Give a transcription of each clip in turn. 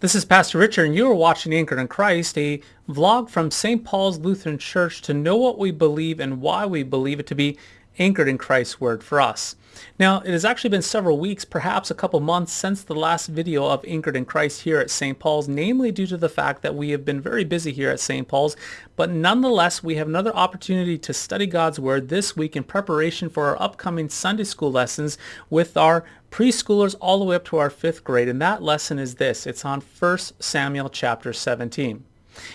This is Pastor Richard, and you are watching Anchored in Christ, a vlog from St. Paul's Lutheran Church to know what we believe and why we believe it to be anchored in Christ's Word for us. Now, it has actually been several weeks, perhaps a couple months, since the last video of Anchored in Christ here at St. Paul's, namely due to the fact that we have been very busy here at St. Paul's, but nonetheless, we have another opportunity to study God's Word this week in preparation for our upcoming Sunday school lessons with our preschoolers all the way up to our fifth grade. And that lesson is this. It's on 1 Samuel chapter 17.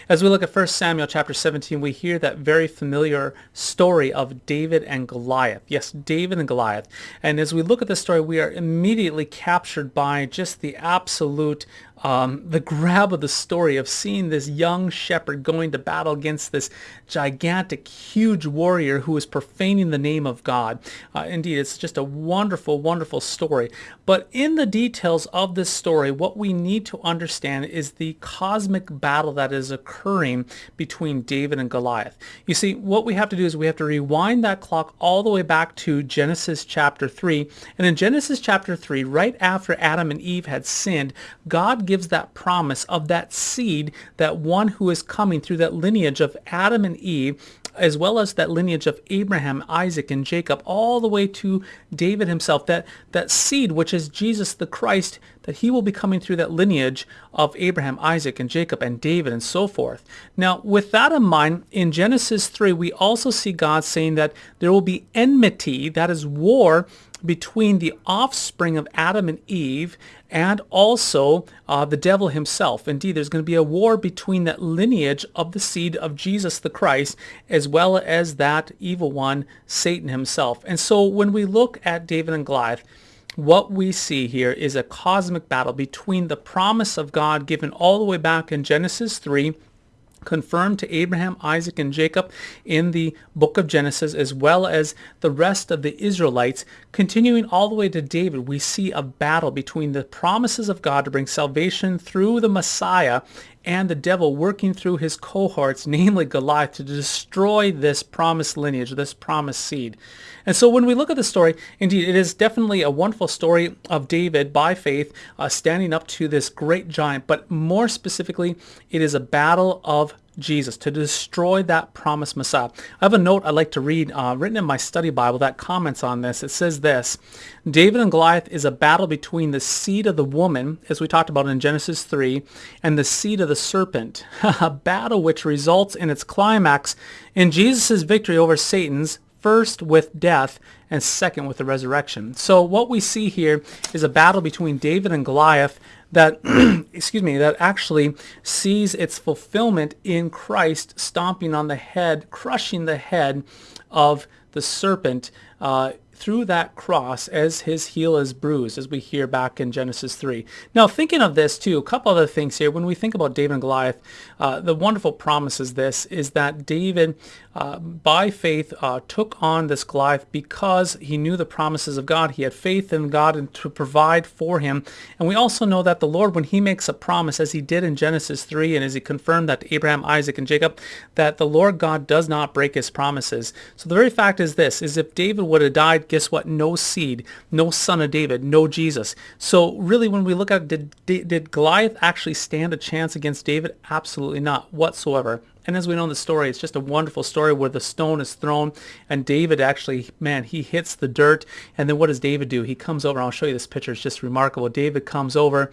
As we look at 1 Samuel chapter 17, we hear that very familiar story of David and Goliath. Yes, David and Goliath. And as we look at this story, we are immediately captured by just the absolute um, the grab of the story of seeing this young shepherd going to battle against this gigantic, huge warrior who is profaning the name of God. Uh, indeed, it's just a wonderful, wonderful story. But in the details of this story, what we need to understand is the cosmic battle that is occurring between David and Goliath. You see, what we have to do is we have to rewind that clock all the way back to Genesis chapter 3. And in Genesis chapter 3, right after Adam and Eve had sinned, God gives that promise of that seed, that one who is coming through that lineage of Adam and Eve, as well as that lineage of Abraham, Isaac, and Jacob, all the way to David himself, that, that seed, which is Jesus the Christ, that he will be coming through that lineage of Abraham, Isaac, and Jacob, and David, and so forth. Now, with that in mind, in Genesis 3, we also see God saying that there will be enmity, that is war, between the offspring of Adam and Eve and also uh, the devil himself. Indeed, there's going to be a war between that lineage of the seed of Jesus the Christ as well as that evil one, Satan himself. And so when we look at David and Goliath, what we see here is a cosmic battle between the promise of God given all the way back in Genesis 3 confirmed to Abraham, Isaac, and Jacob in the book of Genesis, as well as the rest of the Israelites. Continuing all the way to David, we see a battle between the promises of God to bring salvation through the Messiah and the devil working through his cohorts, namely Goliath, to destroy this promised lineage, this promised seed. And so when we look at the story, indeed, it is definitely a wonderful story of David by faith uh, standing up to this great giant, but more specifically, it is a battle of Jesus, to destroy that promised Messiah. I have a note I'd like to read uh, written in my study Bible that comments on this. It says this, David and Goliath is a battle between the seed of the woman, as we talked about in Genesis 3, and the seed of the serpent, a battle which results in its climax in Jesus' victory over Satan's first with death and second with the resurrection. So what we see here is a battle between David and Goliath that, excuse me, that actually sees its fulfillment in Christ stomping on the head, crushing the head of the serpent uh, through that cross as his heel is bruised, as we hear back in Genesis 3. Now, thinking of this too, a couple other things here. When we think about David and Goliath, uh, the wonderful promise is this, is that David, uh, by faith, uh, took on this Goliath because he knew the promises of God. He had faith in God and to provide for him. And we also know that the Lord, when he makes a promise, as he did in Genesis 3, and as he confirmed that to Abraham, Isaac, and Jacob, that the Lord God does not break his promises. So the very fact is this, is if David would have died guess what? No seed, no son of David, no Jesus. So really when we look at did, did Goliath actually stand a chance against David? Absolutely not whatsoever. And as we know in the story, it's just a wonderful story where the stone is thrown and David actually, man, he hits the dirt. And then what does David do? He comes over. I'll show you this picture. It's just remarkable. David comes over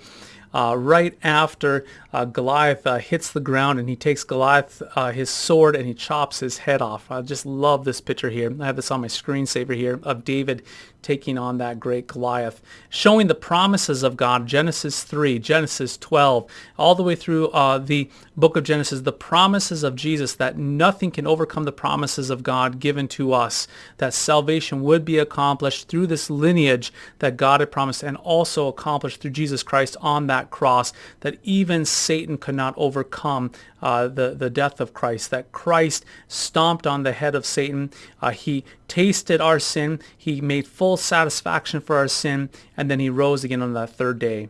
uh, right after uh, Goliath uh, hits the ground and he takes Goliath uh, his sword and he chops his head off. I just love this picture here. I have this on my screensaver here of David taking on that great Goliath, showing the promises of God, Genesis 3, Genesis 12, all the way through uh, the book of Genesis, the promises of Jesus that nothing can overcome the promises of God given to us, that salvation would be accomplished through this lineage that God had promised and also accomplished through Jesus Christ on that cross, that even Satan could not overcome uh, the, the death of Christ, that Christ stomped on the head of Satan. Uh, he tasted our sin. He made full satisfaction for our sin, and then he rose again on that third day.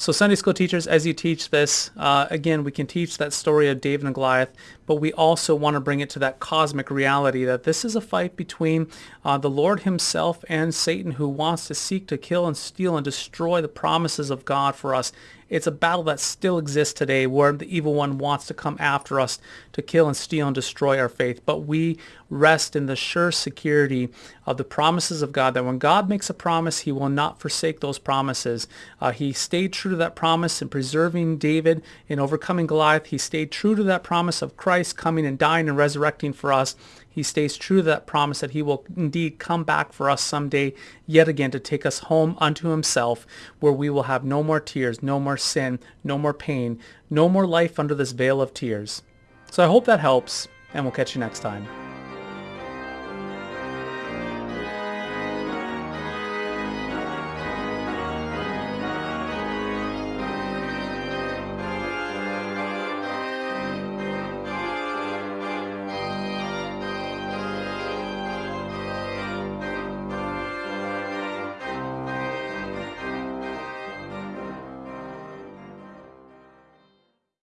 So Sunday school teachers, as you teach this, uh, again, we can teach that story of David and Goliath, but we also want to bring it to that cosmic reality that this is a fight between uh, the Lord himself and Satan who wants to seek to kill and steal and destroy the promises of God for us It's a battle that still exists today where the evil one wants to come after us to kill and steal and destroy our faith. But we rest in the sure security of the promises of God that when God makes a promise, he will not forsake those promises. Uh, he stayed true to that promise in preserving David in overcoming Goliath. He stayed true to that promise of Christ coming and dying and resurrecting for us. He stays true to that promise that he will indeed come back for us someday yet again to take us home unto himself where we will have no more tears, no more sin, no more pain, no more life under this vale of tears. So I hope that helps and we'll catch you next time.